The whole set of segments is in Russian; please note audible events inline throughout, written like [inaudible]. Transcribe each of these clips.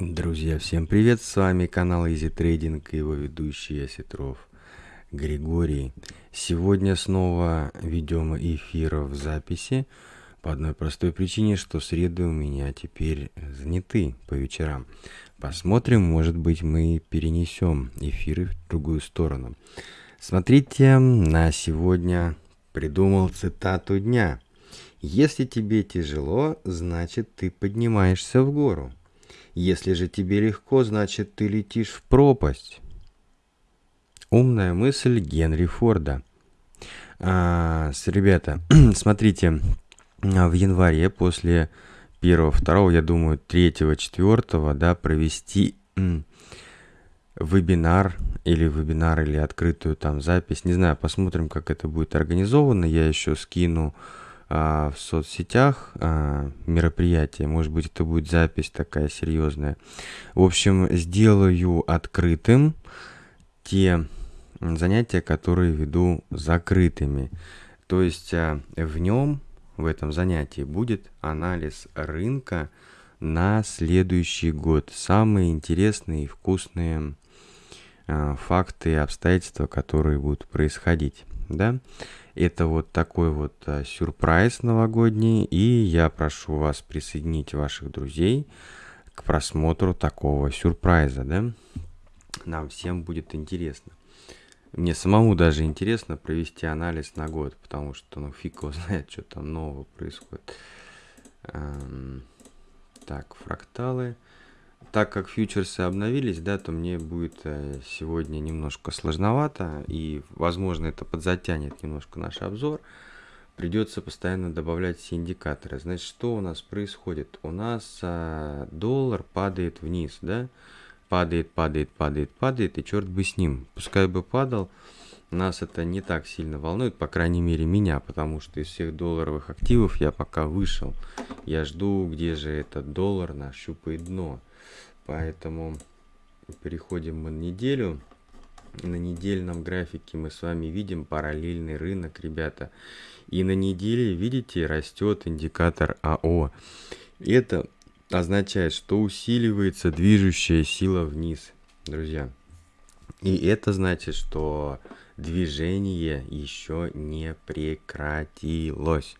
Друзья, всем привет! С вами канал Easy Trading и его ведущий Осетров Григорий. Сегодня снова ведем эфир в записи по одной простой причине, что среды у меня теперь заняты по вечерам. Посмотрим, может быть мы перенесем эфиры в другую сторону. Смотрите, на сегодня придумал цитату дня. Если тебе тяжело, значит ты поднимаешься в гору. Если же тебе легко, значит ты летишь в пропасть. Умная мысль Генри Форда. А, с, ребята, [clears throat] смотрите, в январе после первого, второго, я думаю, третьего, четвертого, да, провести вебинар или вебинар или открытую там запись. Не знаю, посмотрим, как это будет организовано. Я еще скину а, в соцсетях а, мероприятие. Может быть, это будет запись такая серьезная. В общем, сделаю открытым те занятия, которые веду закрытыми. То есть а, в нем, в этом занятии, будет анализ рынка на следующий год. Самые интересные и вкусные а, факты и обстоятельства, которые будут происходить. Да? Это вот такой вот а, сюрприз новогодний, и я прошу вас присоединить ваших друзей к просмотру такого сюрприза, да? Нам всем будет интересно. Мне самому даже интересно провести анализ на год, потому что, ну, фиг его знает, что там нового происходит. Эм, так, фракталы так как фьючерсы обновились, да, то мне будет э, сегодня немножко сложновато, и, возможно, это подзатянет немножко наш обзор. Придется постоянно добавлять все индикаторы. Значит, что у нас происходит? У нас а, доллар падает вниз, да? Падает, падает, падает, падает, и черт бы с ним. Пускай бы падал, нас это не так сильно волнует, по крайней мере меня, потому что из всех долларовых активов я пока вышел. Я жду, где же этот доллар нащупает дно. Поэтому переходим мы на неделю. На недельном графике мы с вами видим параллельный рынок, ребята. И на неделе, видите, растет индикатор АО. Это означает, что усиливается движущая сила вниз, друзья. И это значит, что движение еще не прекратилось.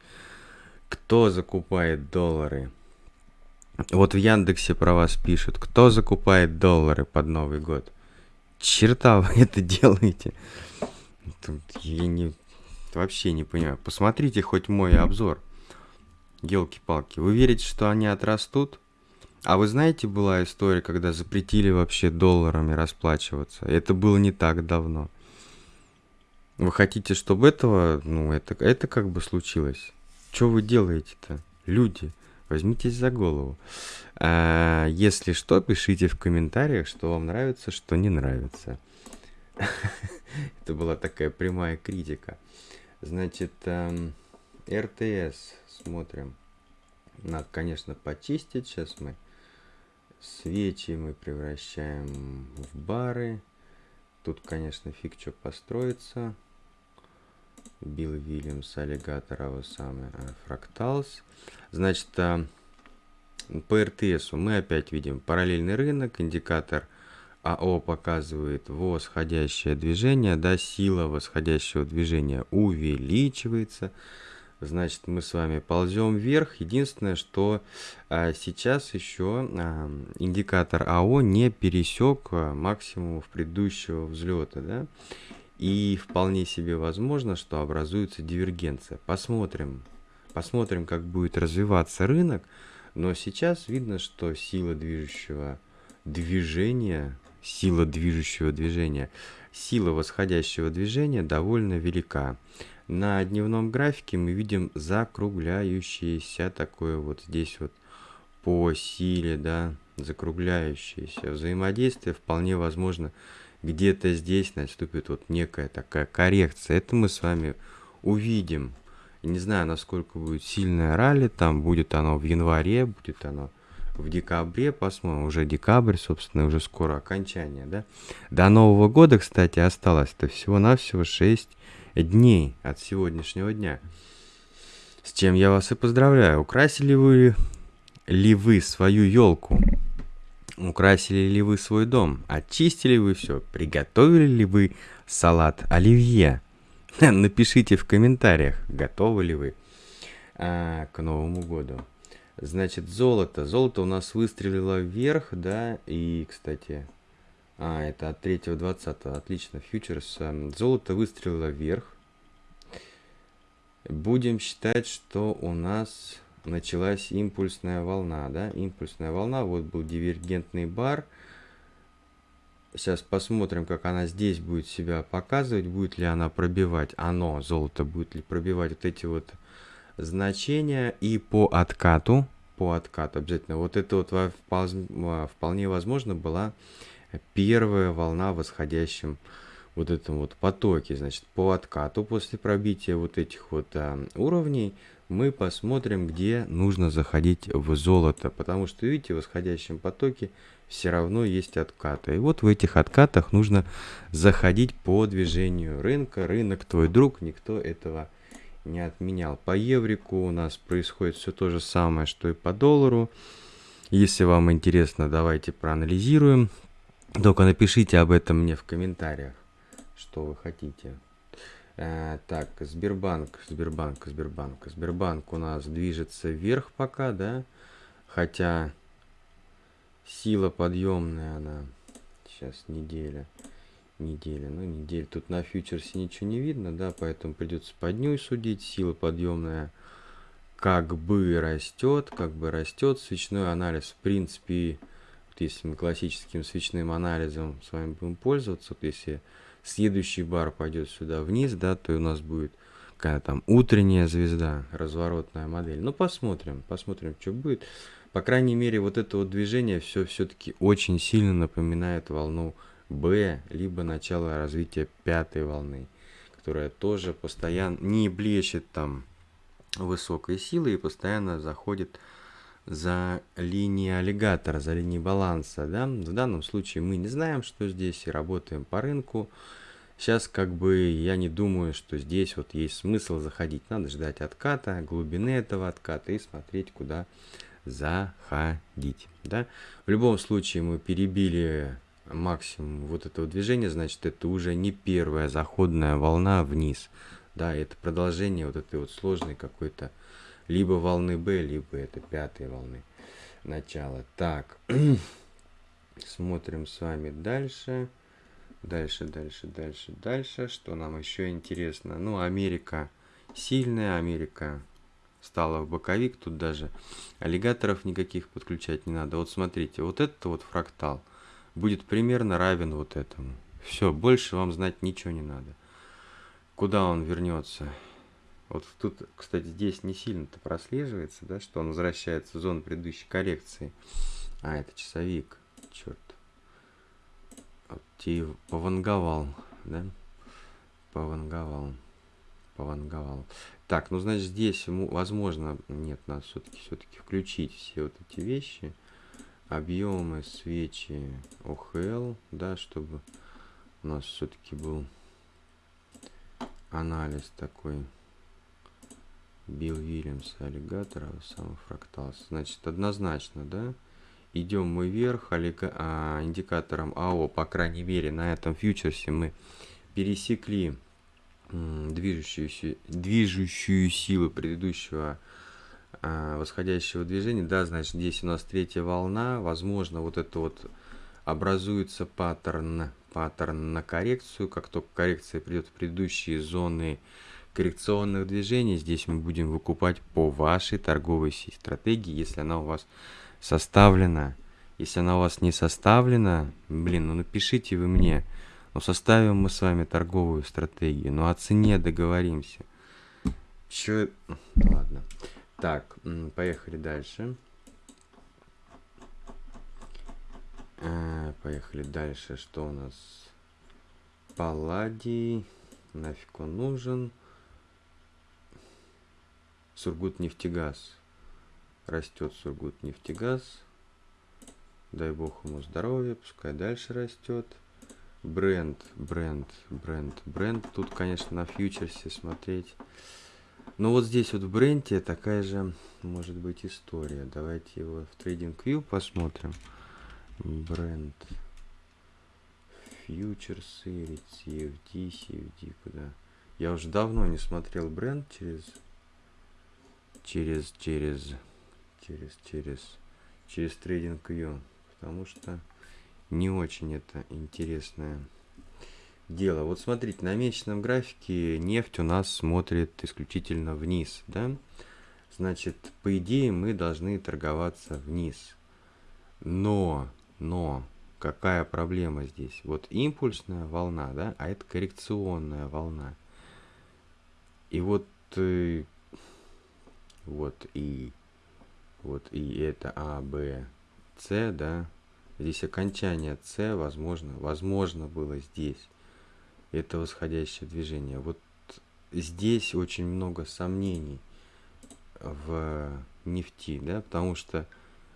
Кто закупает доллары? Вот в Яндексе про вас пишут, кто закупает доллары под Новый год. Черта вы [laughs] это делаете. Тут я не, вообще не понимаю. Посмотрите хоть мой обзор. Елки-палки. Вы верите, что они отрастут? А вы знаете, была история, когда запретили вообще долларами расплачиваться? Это было не так давно. Вы хотите, чтобы этого, ну, это, это как бы случилось? Что вы делаете-то, люди? Возьмитесь за голову. А, если что, пишите в комментариях, что вам нравится, что не нравится. [laughs] Это была такая прямая критика. Значит, эм, РТС смотрим. Надо, конечно, почистить. Сейчас мы свечи мы превращаем в бары. Тут, конечно, фиг что построится. Билл Вильямс, аллигатор, а самый фракталс. Значит, а, по РТС мы опять видим параллельный рынок, индикатор АО показывает восходящее движение, да, сила восходящего движения увеличивается. Значит, мы с вами ползем вверх. Единственное, что а, сейчас еще а, индикатор АО не пересек максимумов предыдущего взлета, да. И вполне себе возможно, что образуется дивергенция. Посмотрим, посмотрим, как будет развиваться рынок. Но сейчас видно, что сила движущего движения, сила движущего движения, сила восходящего движения довольно велика. На дневном графике мы видим закругляющееся такое вот здесь вот по силе, да, закругляющееся взаимодействие вполне возможно где-то здесь наступит вот некая такая коррекция. Это мы с вами увидим. Не знаю, насколько будет сильное ралли, там будет оно в январе, будет оно в декабре, посмотрим, уже декабрь, собственно, уже скоро окончание, да. До Нового года, кстати, осталось-то всего-навсего 6 дней от сегодняшнего дня. С чем я вас и поздравляю. Украсили вы ли вы свою елку? Украсили ли вы свой дом? Очистили вы все? Приготовили ли вы салат оливье? [laughs] Напишите в комментариях, готовы ли вы а, к Новому году. Значит, золото. Золото у нас выстрелило вверх, да, и, кстати, а, это от 3.20, отлично, фьючерс. Эм, золото выстрелило вверх. Будем считать, что у нас началась импульсная волна, да, импульсная волна, вот был дивергентный бар. Сейчас посмотрим, как она здесь будет себя показывать, будет ли она пробивать, оно, золото, будет ли пробивать вот эти вот значения и по откату, по откату обязательно, вот это вот вполне возможно была первая волна в восходящем вот этом вот потоке, значит, по откату после пробития вот этих вот а, уровней мы посмотрим, где нужно заходить в золото, потому что, видите, в восходящем потоке все равно есть откаты. И вот в этих откатах нужно заходить по движению рынка. Рынок твой друг, никто этого не отменял. По еврику у нас происходит все то же самое, что и по доллару. Если вам интересно, давайте проанализируем. Только напишите об этом мне в комментариях, что вы хотите. Э, так, Сбербанк, Сбербанк, Сбербанк. Сбербанк у нас движется вверх пока, да? Хотя сила подъемная она. Сейчас неделя неделя. Ну, неделя. Тут на фьючерсе ничего не видно, да, поэтому придется под дню судить. Сила подъемная как бы растет, как бы растет. Свечной анализ, в принципе, вот если мы классическим свечным анализом с вами будем пользоваться, вот если следующий бар пойдет сюда вниз, да, то у нас будет какая там утренняя звезда, разворотная модель. Ну, посмотрим, посмотрим, что будет. По крайней мере, вот это вот движение все все-таки очень сильно напоминает волну Б, либо начало развития пятой волны, которая тоже постоянно не блещет там высокой силой и постоянно заходит за линии аллигатора, за линии баланса. Да? В данном случае мы не знаем, что здесь, и работаем по рынку. Сейчас как бы я не думаю, что здесь вот есть смысл заходить. Надо ждать отката, глубины этого отката и смотреть, куда заходить. Да? В любом случае мы перебили максимум вот этого движения, значит, это уже не первая заходная волна вниз. Да, это продолжение вот этой вот сложной какой-то либо волны B, либо это пятой волны начала. Так, [clears throat] смотрим с вами дальше. Дальше, дальше, дальше, дальше. Что нам еще интересно? Ну, Америка сильная, Америка стала в боковик. Тут даже аллигаторов никаких подключать не надо. Вот смотрите, вот это вот фрактал будет примерно равен вот этому. Все, больше вам знать ничего не надо. Куда он вернется? Вот тут, кстати, здесь не сильно-то прослеживается, да, что он возвращается в зону предыдущей коррекции. А, это часовик. Черт. Вот пованговал, да? Пованговал. Пованговал. Так, ну, значит, здесь, возможно, нет, надо все-таки все-таки включить все вот эти вещи объемы свечи ОХЛ, да, чтобы у нас все-таки был анализ такой Билл Вильямс аллигатора, сам фракталс. Значит, однозначно, да, идем мы вверх а, индикатором АО, по крайней мере, на этом фьючерсе мы пересекли движущуюся, движущую силу предыдущего а, восходящего движения, да, значит, здесь у нас третья волна, возможно, вот это вот образуется паттерн, паттерн на коррекцию, как только коррекция придет в предыдущие зоны коррекционных движений, здесь мы будем выкупать по вашей торговой стратегии, если она у вас составлена. Если она у вас не составлена, блин, ну напишите вы мне, ну составим мы с вами торговую стратегию, ну о цене договоримся. Чё, ладно. Так, поехали дальше. Э, поехали дальше. Что у нас? Палладий. Нафиг он нужен? Сургут нефтегаз. Растет Сургут нефтегаз. Дай бог ему здоровья, пускай дальше растет. Бренд, бренд, бренд, бренд. Тут, конечно, на фьючерсе смотреть ну вот здесь вот в бренде такая же может быть история. Давайте его в TradingView посмотрим. Бренд. Фьючерсы, CFD, CFD, куда? Я уже давно не смотрел бренд через... Через, через, через, через, через TradingView. Потому что не очень это интересное дело. Вот смотрите, на месячном графике нефть у нас смотрит исключительно вниз, да? Значит, по идее мы должны торговаться вниз. Но, но, какая проблема здесь? Вот импульсная волна, да, а это коррекционная волна. И вот, э, вот и, вот и это А, Б, С, да, здесь окончание С, возможно, возможно было здесь. Это восходящее движение. Вот здесь очень много сомнений в нефти, да, потому что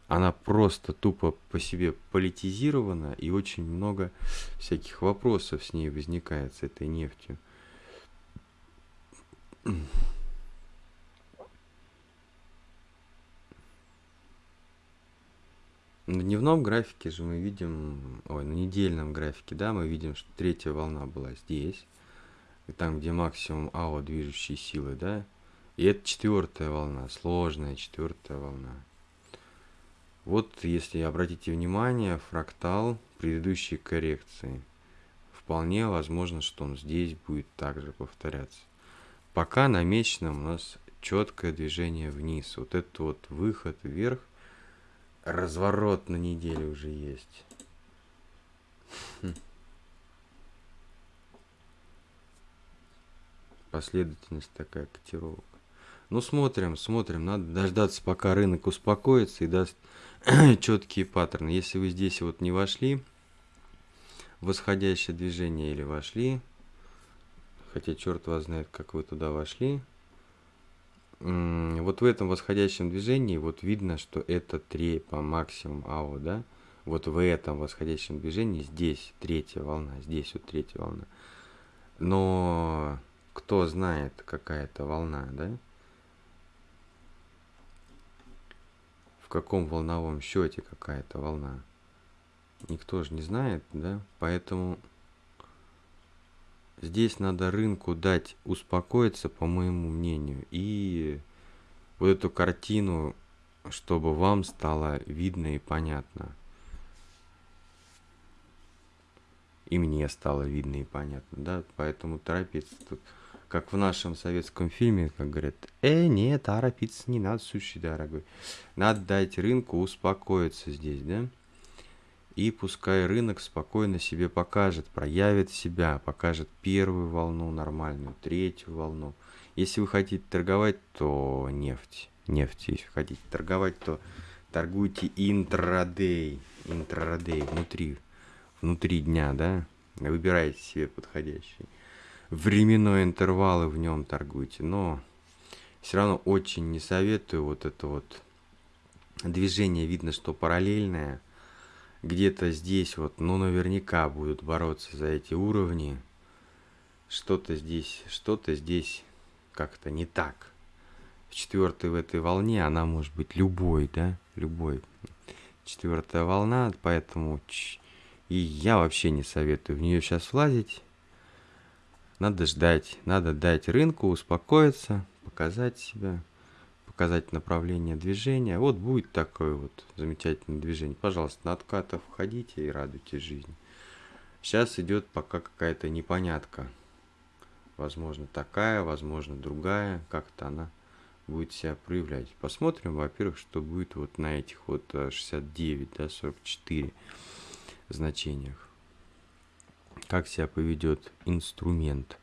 она просто тупо по себе политизирована, и очень много всяких вопросов с ней возникает, с этой нефтью. Дневном графике же мы видим, ой, на недельном графике, да, мы видим, что третья волна была здесь, и там, где максимум АО движущей силы, да, и это четвертая волна, сложная четвертая волна. Вот, если обратите внимание, фрактал предыдущей коррекции. Вполне возможно, что он здесь будет также повторяться. Пока на месячном у нас четкое движение вниз. Вот этот вот выход вверх, разворот на неделе уже есть. Хм. Последовательность такая котировок. Ну, смотрим, смотрим. Надо дождаться, пока рынок успокоится и даст [clears throat] четкие паттерны. Если вы здесь вот не вошли, восходящее движение или вошли, хотя черт вас знает, как вы туда вошли, вот в этом восходящем движении вот видно, что это 3 по максимум АО, да? Вот в этом восходящем движении здесь третья волна, здесь вот третья волна. Но кто знает, какая это волна, да? В каком волновом счете какая-то волна? Никто же не знает, да? Поэтому Здесь надо рынку дать успокоиться, по моему мнению, и вот эту картину, чтобы вам стало видно и понятно. И мне стало видно и понятно, да, поэтому торопиться тут, как в нашем советском фильме, как говорят, э, нет, торопиться не надо, сущий дорогой. Надо дать рынку успокоиться здесь, да. И пускай рынок спокойно себе покажет, проявит себя, покажет первую волну нормальную, третью волну. Если вы хотите торговать, то нефть. Нефть. Если хотите торговать, то торгуйте интрадей. Интрадей внутри, внутри дня, да? Выбирайте себе подходящий. Временной интервалы в нем торгуйте. Но все равно очень не советую вот это вот движение. Видно, что параллельное – где-то здесь вот, ну, наверняка будут бороться за эти уровни. Что-то здесь, что-то здесь как-то не так. В четвертой в этой волне она может быть любой, да, любой. Четвертая волна, поэтому и я вообще не советую в нее сейчас влазить. Надо ждать, надо дать рынку успокоиться, показать себя показать направление движения. Вот будет такое вот замечательное движение. Пожалуйста, на откатов входите и радуйте жизнь. Сейчас идет пока какая-то непонятка. Возможно такая, возможно другая. Как-то она будет себя проявлять. Посмотрим, во-первых, что будет вот на этих вот 69, э, да, 44 значениях. Как себя поведет инструмент.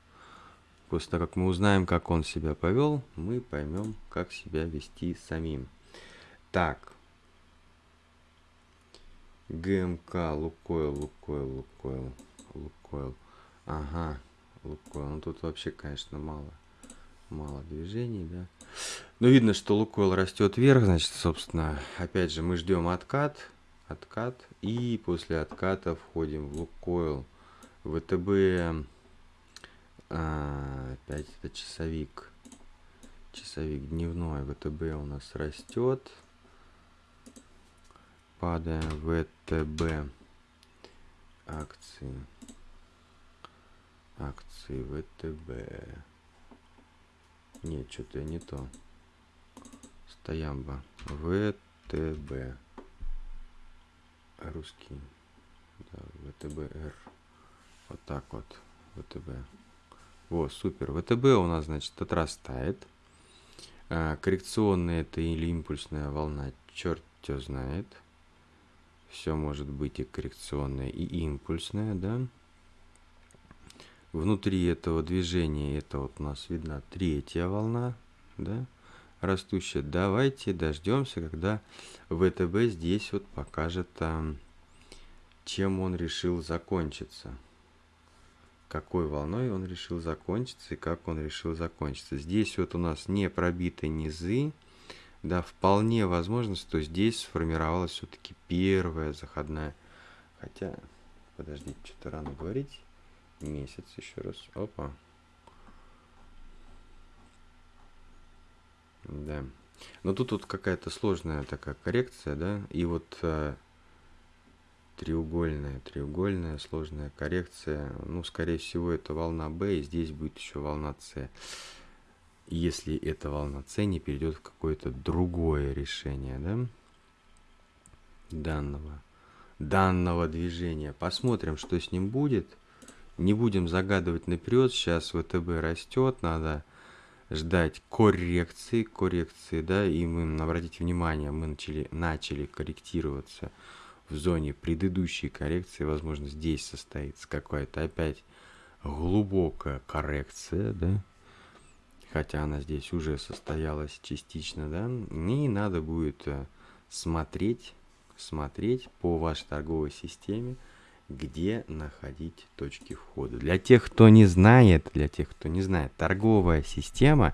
После того, как мы узнаем, как он себя повел, мы поймем, как себя вести самим. Так. ГМК, Лукойл, Лукойл, Лукойл, Лукойл. Ага, Лукойл. Ну тут вообще, конечно, мало. Мало движений, да. Но видно, что Лукойл растет вверх, значит, собственно, опять же, мы ждем откат, откат, и после отката входим в Лукойл. ВТБ а, опять это часовик. Часовик дневной. ВТБ у нас растет. распада ВТБ. Акции. Акции ВТБ. Нет что-то я не то. Стоямба. ВТБ. Русский. Да, ВТБР вот так вот. ВТБ вот супер. ВТБ у нас значит отрастает а, коррекционная это или импульсная волна черт кто знает. Все может быть и коррекционное и импульсное да. Внутри этого движения это вот у нас видна третья волна да растущая. Давайте дождемся когда втб здесь вот покажет там чем он решил закончиться какой волной он решил закончиться и как он решил закончиться здесь вот у нас не пробиты низы да, вполне возможно, что здесь сформировалась все-таки первая заходная. Хотя, подождите, что-то рано говорить. Месяц еще раз. Опа. Да. Но тут вот какая-то сложная такая коррекция, да, и вот э, треугольная, треугольная сложная коррекция, ну, скорее всего, это волна B, и здесь будет еще волна С если эта волна С не перейдет в какое-то другое решение да, данного, данного движения. Посмотрим, что с ним будет. Не будем загадывать наперед. Сейчас ВТБ растет, надо ждать коррекции, коррекции, да, и мы, обратите внимание, мы начали, начали корректироваться в зоне предыдущей коррекции, возможно, здесь состоится какая-то опять глубокая коррекция, да, хотя она здесь уже состоялась частично, да, и надо будет э, смотреть, смотреть по вашей торговой системе, где находить точки входа. Для тех, кто не знает, для тех, кто не знает, торговая система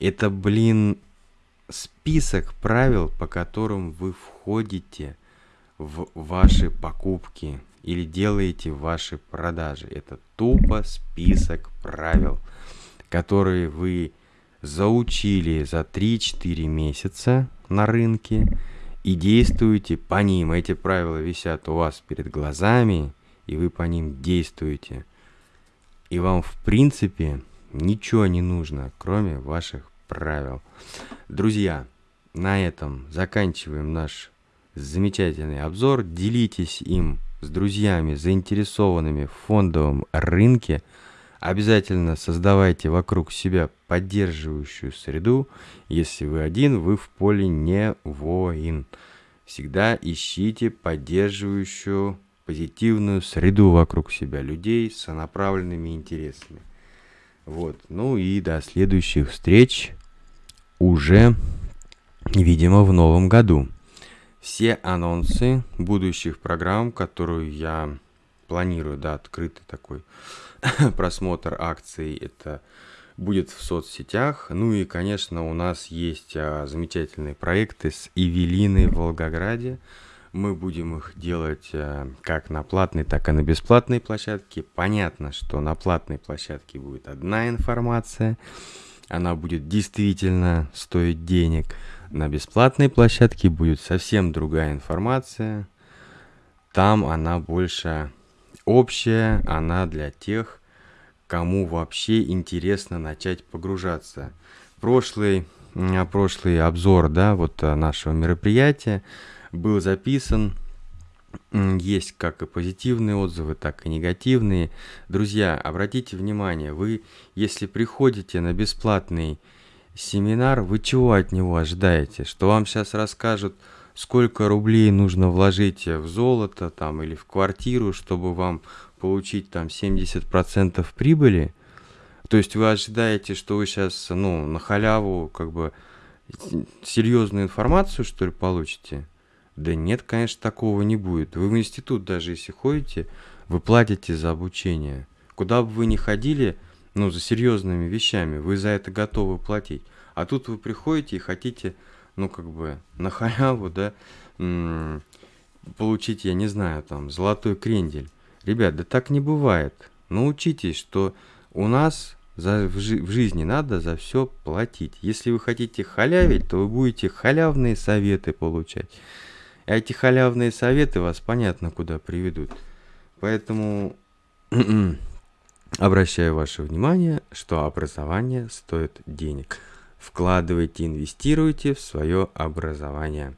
это, блин, список правил, по которым вы входите в ваши покупки или делаете ваши продажи. Это тупо список правил которые вы заучили за 3-4 месяца на рынке и действуете по ним. Эти правила висят у вас перед глазами, и вы по ним действуете. И вам, в принципе, ничего не нужно, кроме ваших правил. Друзья, на этом заканчиваем наш замечательный обзор. Делитесь им с друзьями, заинтересованными в фондовом рынке. Обязательно создавайте вокруг себя поддерживающую среду. Если вы один, вы в поле не воин. Всегда ищите поддерживающую позитивную среду вокруг себя, людей с направленными интересами. Вот, ну и до следующих встреч уже, видимо, в новом году. Все анонсы будущих программ, которую я планирую, да, открытый такой [laughs] просмотр акций, это будет в соцсетях. Ну и, конечно, у нас есть а, замечательные проекты с Эвелиной в Волгограде. Мы будем их делать а, как на платной, так и на бесплатной площадке. Понятно, что на платной площадке будет одна информация, она будет действительно стоить денег. На бесплатной площадке будет совсем другая информация. Там она больше общая, она для тех, кому вообще интересно начать погружаться. Прошлый, прошлый обзор да, вот э, нашего мероприятия был записан. Есть как и позитивные отзывы, так и негативные. Друзья, обратите внимание, вы, если приходите на бесплатный семинар, вы чего от него ожидаете? Что вам сейчас расскажут сколько рублей нужно вложить в золото там или в квартиру, чтобы вам получить там 70% прибыли. То есть вы ожидаете, что вы сейчас ну, на халяву как бы серьезную информацию, что ли, получите? Да нет, конечно, такого не будет. Вы в институт даже если ходите, вы платите за обучение. Куда бы вы ни ходили, ну, за серьезными вещами, вы за это готовы платить. А тут вы приходите и хотите ну, как бы, на халяву, да, получить, я не знаю, там, золотой крендель. Ребят, да так не бывает. Научитесь, что у нас за, в, жи в жизни надо за все платить. Если вы хотите халявить, то вы будете халявные советы получать. А эти халявные советы вас понятно куда приведут. Поэтому обращаю ваше внимание, что образование стоит денег. Вкладывайте, инвестируйте в свое образование.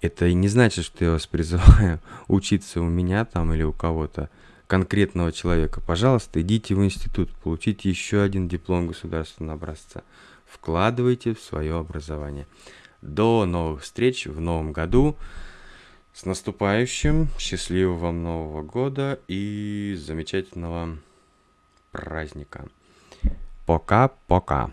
Это и не значит, что я вас призываю [laughs] учиться у меня там или у кого-то конкретного человека. Пожалуйста, идите в институт, получите еще один диплом государственного образца. Вкладывайте в свое образование. До новых встреч в новом году. С наступающим, счастливого вам Нового года и замечательного праздника. Пока-пока.